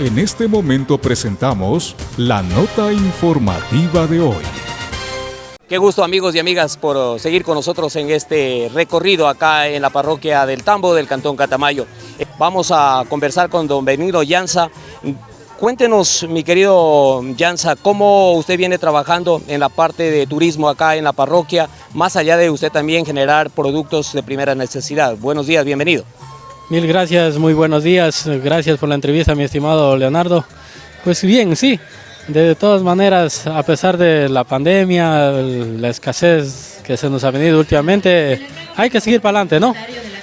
En este momento presentamos la nota informativa de hoy. Qué gusto amigos y amigas por seguir con nosotros en este recorrido acá en la parroquia del Tambo del Cantón Catamayo. Vamos a conversar con don Benigno Llanza. Cuéntenos, mi querido Llanza, cómo usted viene trabajando en la parte de turismo acá en la parroquia, más allá de usted también generar productos de primera necesidad. Buenos días, bienvenido. Mil gracias, muy buenos días. Gracias por la entrevista, mi estimado Leonardo. Pues bien, sí, de todas maneras, a pesar de la pandemia, la escasez que se nos ha venido últimamente, hay que seguir para adelante, ¿no?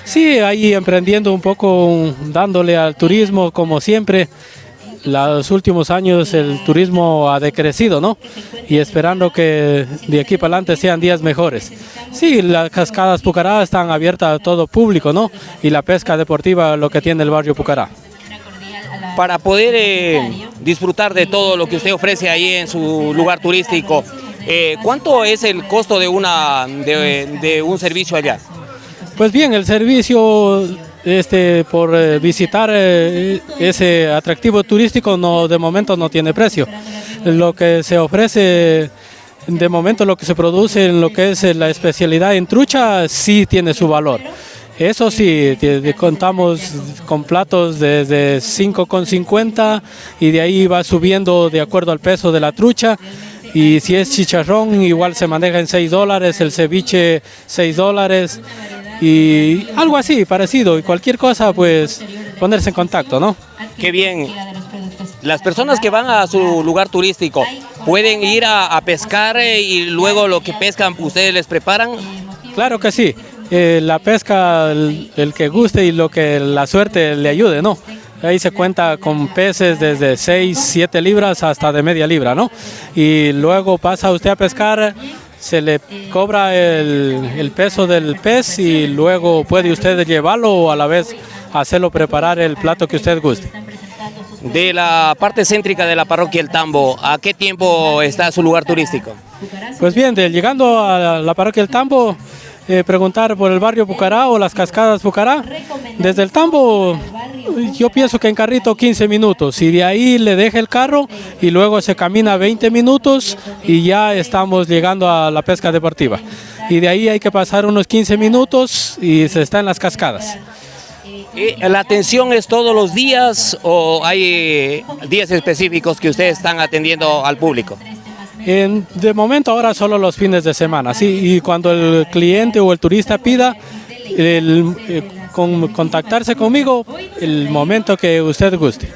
Sí, ahí emprendiendo un poco, dándole al turismo como siempre. Los últimos años el turismo ha decrecido, ¿no? Y esperando que de aquí para adelante sean días mejores. Sí, las cascadas Pucará están abiertas a todo público, ¿no? Y la pesca deportiva, lo que tiene el barrio Pucará. Para poder eh, disfrutar de todo lo que usted ofrece ahí en su lugar turístico, eh, ¿cuánto es el costo de, una, de un servicio allá? Pues bien, el servicio este, por eh, visitar eh, ese atractivo turístico no, de momento no tiene precio. Lo que se ofrece, de momento lo que se produce en lo que es la especialidad en trucha sí tiene su valor. Eso sí, contamos con platos desde 5,50 y de ahí va subiendo de acuerdo al peso de la trucha. Y si es chicharrón, igual se maneja en 6 dólares, el ceviche 6 dólares y algo así, parecido. Y cualquier cosa, pues ponerse en contacto, ¿no? Qué bien. Las personas que van a su lugar turístico, ¿pueden ir a, pescar eh, y luego lo que pescan ustedes les preparan? Claro que sí. Eh, la pesca, el, que guste y lo que la suerte le ayude, ¿no? Ahí se cuenta con peces desde 6, 7 libras hasta de media libra, ¿no? Y luego pasa usted a pescar se le cobra el, peso del pez y luego puede usted llevarlo o a la vez hacerlo preparar el plato que usted guste. De la parte céntrica de la parroquia El Tambo, ¿a qué tiempo está su lugar turístico? Pues bien, llegando a la parroquia El Tambo, eh, preguntar por el barrio Pucará o las cascadas Pucará. Desde el Tambo yo pienso que en carrito 15 minutos y de ahí le deja el carro y luego se camina 20 minutos y ya estamos llegando a la pesca deportiva. Y de ahí hay que pasar unos 15 minutos y se está en las cascadas. ¿La atención es todos los días o hay días específicos que ustedes están atendiendo al público? de momento ahora solo los fines de semana, sí, y cuando el cliente o el turista pida el, contactarse conmigo el momento que usted guste.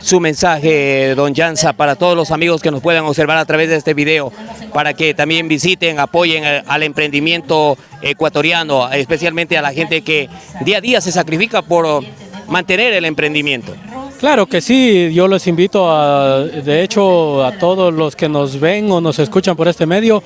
Su mensaje, don Janza, para todos los amigos que nos puedan observar a través de este video, para que también visiten, apoyen al emprendimiento ecuatoriano, especialmente a la gente que día a día se sacrifica por mantener el emprendimiento. Claro que sí, yo los invito a, de hecho, a todos los que nos ven o nos escuchan por este medio,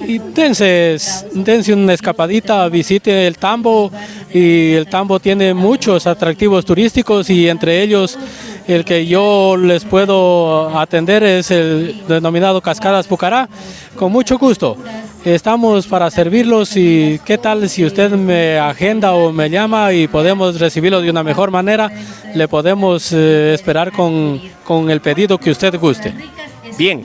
y dense, dense una escapadita, visite el Tambo y el Tambo tiene muchos atractivos turísticos y entre ellos el que yo les puedo atender es el denominado Cascadas Pucará, con mucho gusto. Estamos para servirlos y qué tal si usted me agenda o me llama y podemos recibirlo de una mejor manera, le podemos eh, esperar con, con el pedido que usted guste. Bien,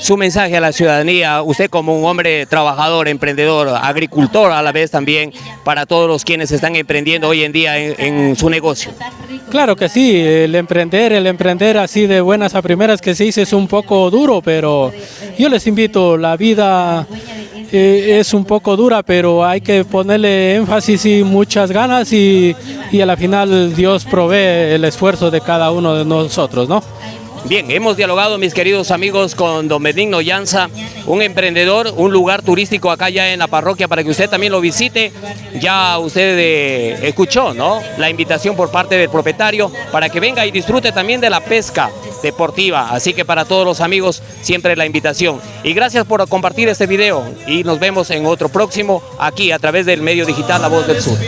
su mensaje a la ciudadanía, usted como un hombre trabajador, emprendedor, agricultor a la vez también, para todos los quienes están emprendiendo hoy en día en, su negocio. Claro que sí, el emprender, el emprender así de buenas a primeras que se dice es un poco duro, pero yo les invito, la vida eh, es un poco dura, pero hay que ponerle énfasis y muchas ganas y, y a la final Dios provee el esfuerzo de cada uno de nosotros, ¿no? Bien, hemos dialogado, mis queridos amigos, con don Benigno Llanza, un emprendedor, un lugar turístico acá ya en la parroquia para que usted también lo visite. Ya usted eh, escuchó, ¿no? La invitación por parte del propietario para que venga y disfrute también de la pesca deportiva. Así que para todos los amigos, siempre la invitación. Y gracias por compartir este video y nos vemos en otro próximo aquí a través del medio digital La Voz del Sur.